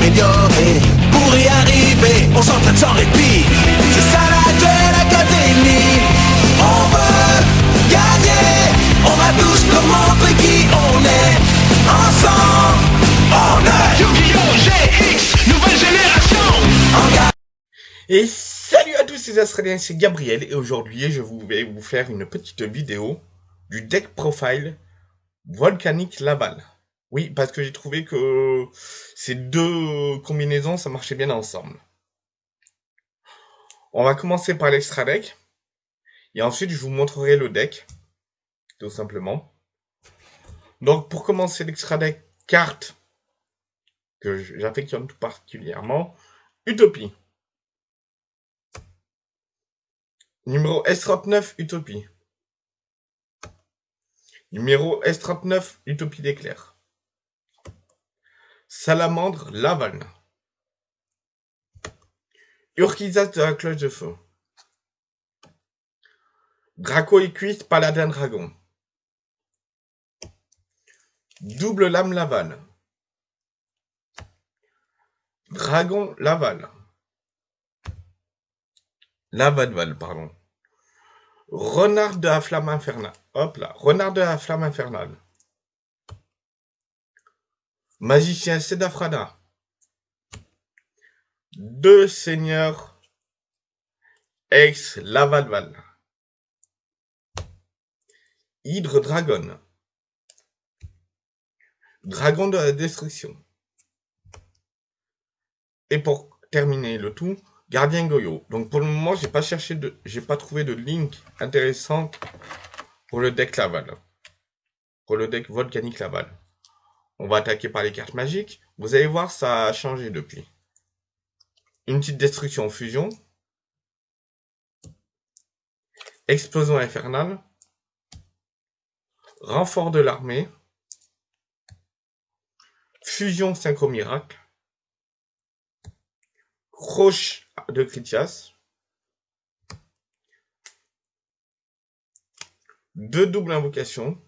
s'améliorer. Pour y arriver, on s'entraîne sans répit. C'est ça la Duel Academy. On veut gagner. On va tous leur montrer qui on est. Ensemble, on est Yu-Gi-Oh! GX, nouvelle génération. Et salut à tous les Australiens, c'est Gabriel et aujourd'hui je vais vous faire une petite vidéo du deck profile Volcanic Laval. Oui, parce que j'ai trouvé que ces deux combinaisons ça marchait bien ensemble. On va commencer par l'extra deck et ensuite je vous montrerai le deck, tout simplement. Donc pour commencer l'extra deck, carte que j'affectionne tout particulièrement, Utopie. Numéro S39, Utopie. Numéro S39, Utopie d'éclair. Salamandre, Laval. Urquizas de la cloche de feu. Draco Equus, Paladin Dragon. Double lame Laval. Dragon Laval. Lavadval, pardon. Renard de la flamme infernale. Hop là. Renard de la flamme infernale. Magicien Sedafrana. Deux seigneurs ex Lavadval. Hydre Dragon. Dragon de la destruction. Et pour terminer le tout, Gardien Goyo. Donc pour le moment, j'ai pas cherché de, j'ai pas trouvé de link intéressant pour le deck Laval. Pour le deck Volcanique Laval. On va attaquer par les cartes magiques. Vous allez voir, ça a changé depuis. Une petite destruction fusion. Explosion infernale. Renfort de l'armée. Fusion synchro miracle. Roche de Critias. Deux doubles invocations.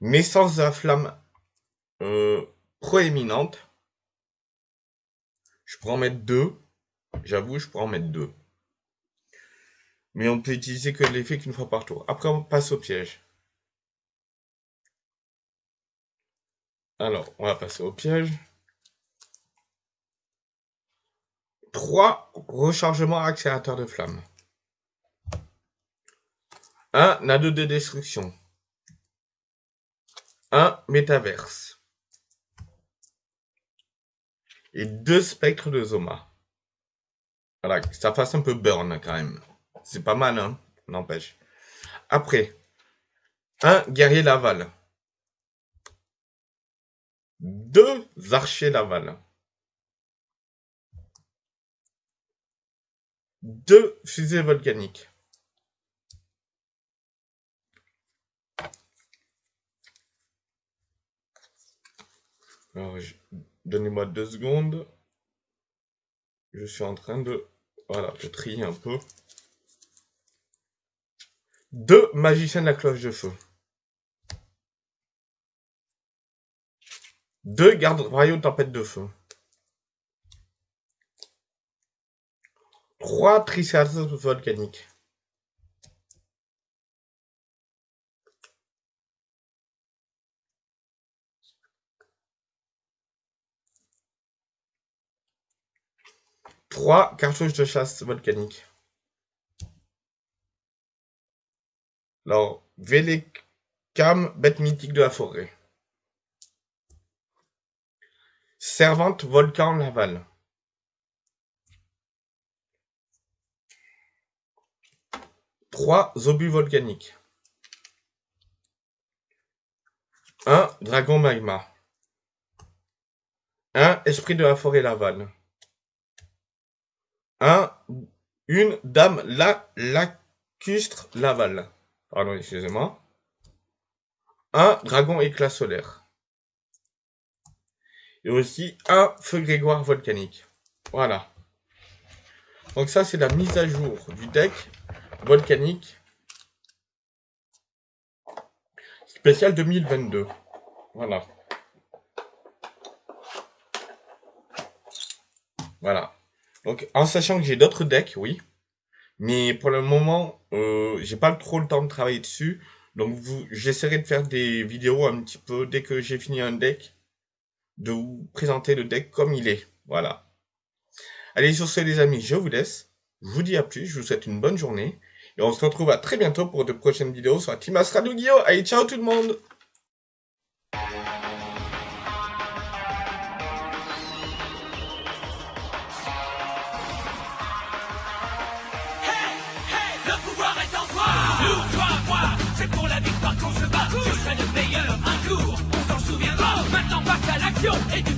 Naissance de la flamme euh, proéminente. Je pourrais en mettre deux. J'avoue, je pourrais en mettre deux. Mais on peut utiliser que l'effet qu'une fois par tour. Après, on passe au piège. Alors, on va passer au piège. 3 rechargements accélérateurs de flamme. 1 nado de destruction. 1 métaverse. Et 2 spectres de Zoma. Voilà, ça fasse un peu burn quand même. C'est pas mal, hein, n'empêche. Après, 1 guerrier Laval. 2 archers Laval. Deux fusées volcaniques. Alors, je- donnez-moi deux secondes. Je suis en train de, voilà, de trier un peu. Deux magiciens de la cloche de feu. Deux gardes royaux tempête de feu. 3 triceratops volcaniques. Trois cartouches de chasse volcaniques. Alors, Vélécam, bête mythique de la forêt. Servante volcan Laval. Trois obus volcaniques. Un dragon magma. Un esprit de la forêt Laval. Un, une dame la, lacustre Laval. Pardon, excusez-moi. Un dragon éclat solaire. Et aussi un feu grégoire volcanique. Voilà. Donc ça, c'est la mise à jour du deck volcanique spécial 2022. Voilà. Voilà. Donc, en sachant que j'ai d'autres decks, oui. Mais pour le moment, euh, j'ai pas trop le temps de travailler dessus. Donc, j'essaierai de faire des vidéos un petit peu dès que j'ai fini un deck, de vous présenter le deck comme il est. Voilà. Allez, sur ce, les amis, je vous laisse. Je vous dis à plus. Je vous souhaite une bonne journée. Et on se retrouve à très bientôt pour de prochaines vidéos sur Astra Yu-Gi-Oh! Allez, ciao tout le monde! Passe